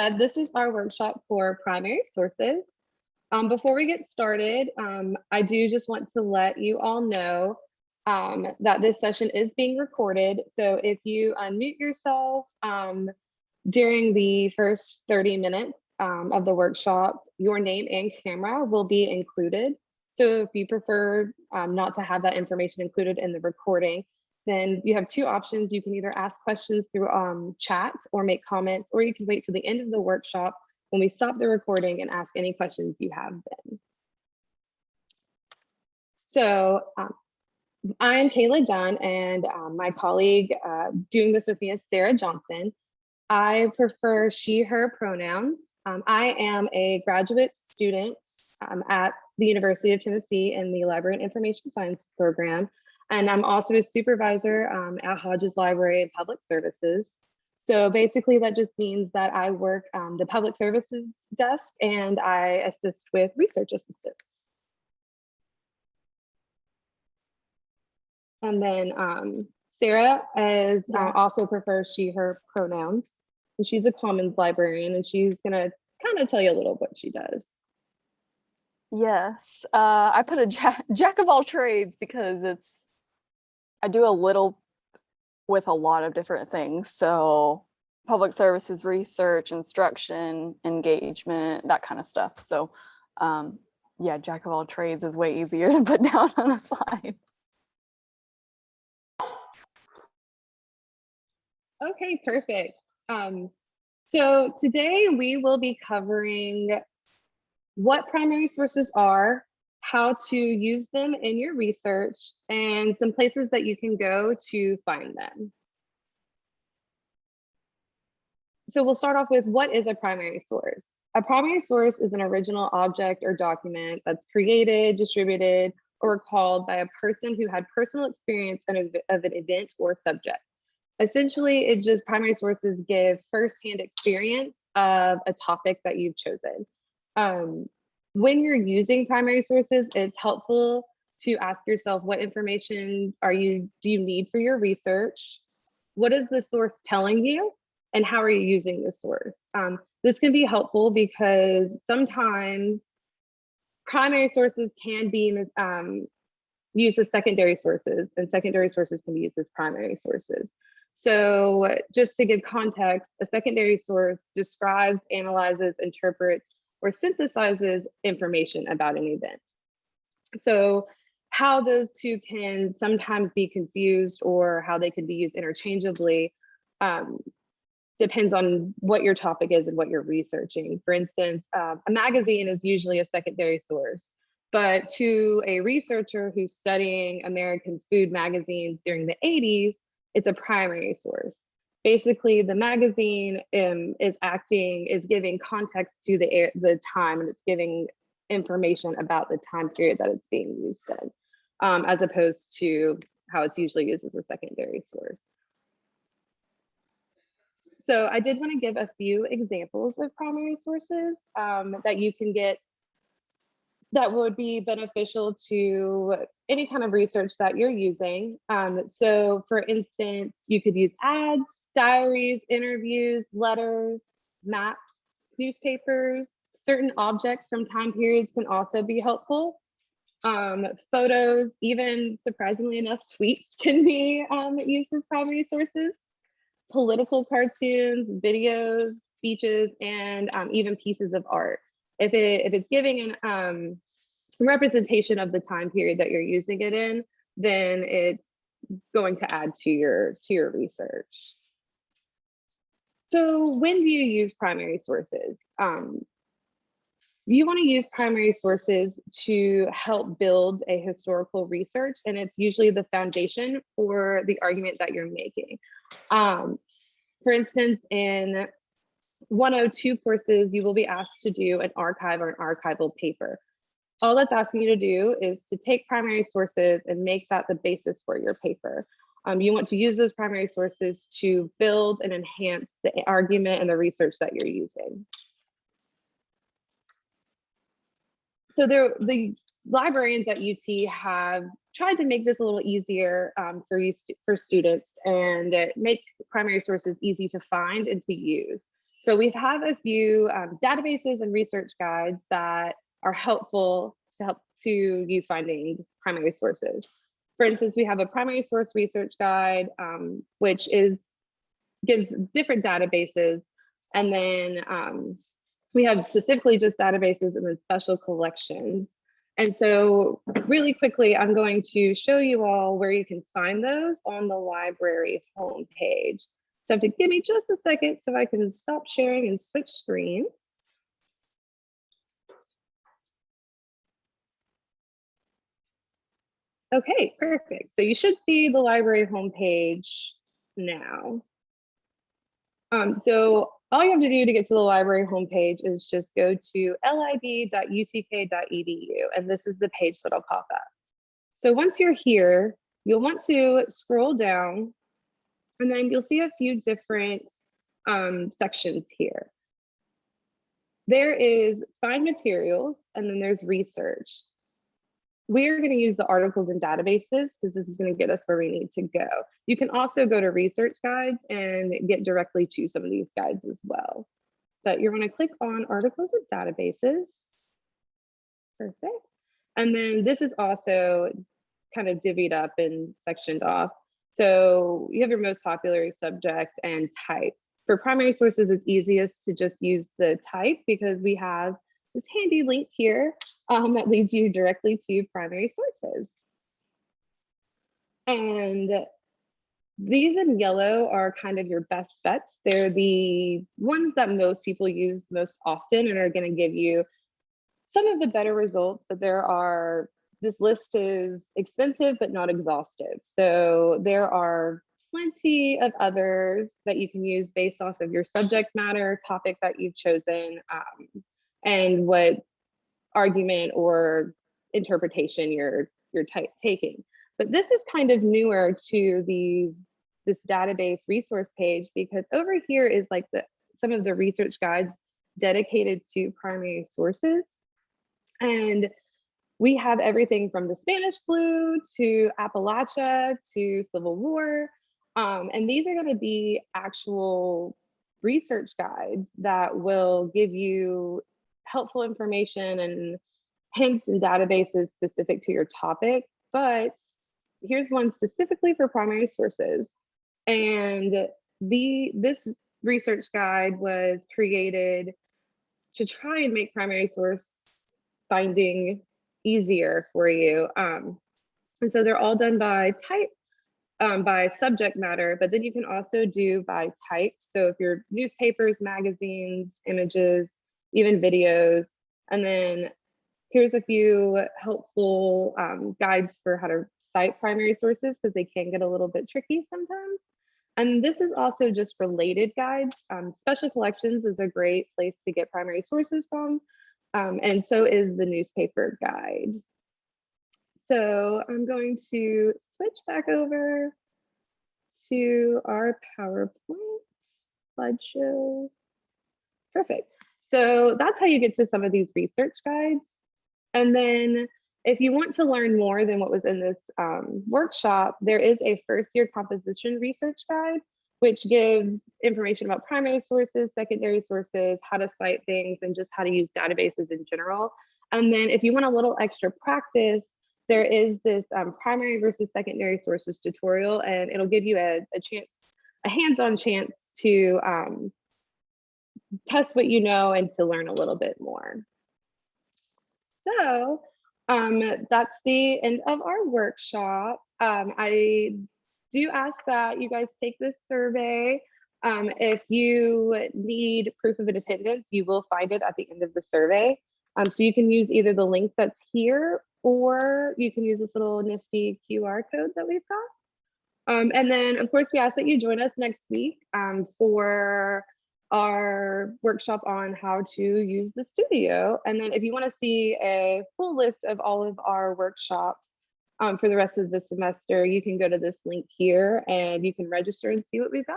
Uh, This is our workshop for primary sources. Um, before we get started, um, I do just want to let you all know um, that this session is being recorded. So if you unmute yourself um, during the first 30 minutes um, of the workshop, your name and camera will be included. So if you prefer um, not to have that information included in the recording, then you have two options. You can either ask questions through um, chat or make comments, or you can wait till the end of the workshop when we stop the recording and ask any questions you have then. So um, I'm Kayla Dunn and um, my colleague uh, doing this with me is Sarah Johnson. I prefer she, her pronouns. Um, I am a graduate student um, at the University of Tennessee in the Library and Information Science program. And I'm also a supervisor um, at Hodges Library and Public Services. So basically that just means that I work um, the public services desk and I assist with research assistance. And then um, Sarah is uh, also prefers she, her pronouns. And she's a commons librarian and she's gonna kind of tell you a little what she does. Yes, uh, I put a jack, jack of all trades because it's, I do a little with a lot of different things. So public services, research, instruction, engagement, that kind of stuff. So um, yeah, jack of all trades is way easier to put down on a slide. Okay, perfect. Um, so today we will be covering what primary sources are, how to use them in your research, and some places that you can go to find them. So we'll start off with what is a primary source? A primary source is an original object or document that's created, distributed, or recalled by a person who had personal experience of an of an event or subject. Essentially, it just primary sources give firsthand experience of a topic that you've chosen. Um, when you're using primary sources, it's helpful to ask yourself what information are you do you need for your research? What is the source telling you? And how are you using the source? Um, this can be helpful because sometimes primary sources can be um, used as secondary sources and secondary sources can be used as primary sources. So just to give context, a secondary source describes, analyzes, interprets, or synthesizes information about an event. So how those two can sometimes be confused or how they can be used interchangeably um, depends on what your topic is and what you're researching. For instance, uh, a magazine is usually a secondary source, but to a researcher who's studying American food magazines during the 80s, it's a primary source. Basically, the magazine um, is acting, is giving context to the, air, the time and it's giving information about the time period that it's being used in, um, as opposed to how it's usually used as a secondary source. So I did want to give a few examples of primary sources um, that you can get that would be beneficial to any kind of research that you're using. Um, so for instance, you could use ads, diaries, interviews, letters, maps, newspapers, certain objects from time periods can also be helpful. Um, photos, even surprisingly enough, tweets can be um, used as primary sources. Political cartoons, videos, speeches, and um, even pieces of art if it if it's giving an um, representation of the time period that you're using it in, then it's going to add to your to your research. So when do you use primary sources? Um, you want to use primary sources to help build a historical research, and it's usually the foundation for the argument that you're making. Um, for instance, in 102 courses, you will be asked to do an archive or an archival paper. All that's asking you to do is to take primary sources and make that the basis for your paper. Um, you want to use those primary sources to build and enhance the argument and the research that you're using. So there, the librarians at UT have tried to make this a little easier um, for you for students and make primary sources easy to find and to use. So we have a few um, databases and research guides that are helpful to help to you finding primary sources. For instance, we have a primary source research guide, um, which is gives different databases. And then um, we have specifically just databases and then special collections. And so really quickly, I'm going to show you all where you can find those on the library homepage. So if you give me just a second so I can stop sharing and switch screens. Okay, perfect. So you should see the library homepage now. Um, so all you have to do to get to the library homepage is just go to lib.utk.edu, and this is the page that'll pop up. So once you're here, you'll want to scroll down, and then you'll see a few different um, sections here. There is find materials, and then there's research we're going to use the articles and databases because this is going to get us where we need to go. You can also go to research guides and get directly to some of these guides as well. But you're going to click on articles and databases. Perfect. And then this is also kind of divvied up and sectioned off. So you have your most popular subject and type. For primary sources, it's easiest to just use the type because we have this handy link here um, that leads you directly to primary sources. And these in yellow are kind of your best bets. They're the ones that most people use most often and are going to give you some of the better results, but there are, this list is extensive but not exhaustive. So there are plenty of others that you can use based off of your subject matter, topic that you've chosen, um, and what argument or interpretation you're you're taking. But this is kind of newer to these this database resource page because over here is like the some of the research guides dedicated to primary sources. And we have everything from the Spanish flu to Appalachia to Civil War. Um, and these are going to be actual research guides that will give you helpful information and hints and databases specific to your topic, but here's one specifically for primary sources. And the this research guide was created to try and make primary source finding easier for you. Um, and so they're all done by type, um, by subject matter, but then you can also do by type. So if you're newspapers, magazines, images, even videos. And then here's a few helpful um, guides for how to cite primary sources because they can get a little bit tricky sometimes. And this is also just related guides. Um, special collections is a great place to get primary sources from. Um, and so is the newspaper guide. So I'm going to switch back over to our PowerPoint slideshow. Perfect. So that's how you get to some of these research guides. And then if you want to learn more than what was in this um, workshop, there is a first year composition research guide, which gives information about primary sources, secondary sources, how to cite things, and just how to use databases in general. And then if you want a little extra practice, there is this um, primary versus secondary sources tutorial, and it'll give you a, a chance, a hands-on chance to um, test what you know and to learn a little bit more. So um, that's the end of our workshop. Um, I do ask that you guys take this survey. Um, if you need proof of attendance, you will find it at the end of the survey. Um, so you can use either the link that's here or you can use this little nifty QR code that we've got. Um, and then of course we ask that you join us next week um, for our workshop on how to use the studio. And then if you want to see a full list of all of our workshops um, for the rest of the semester, you can go to this link here and you can register and see what we've got.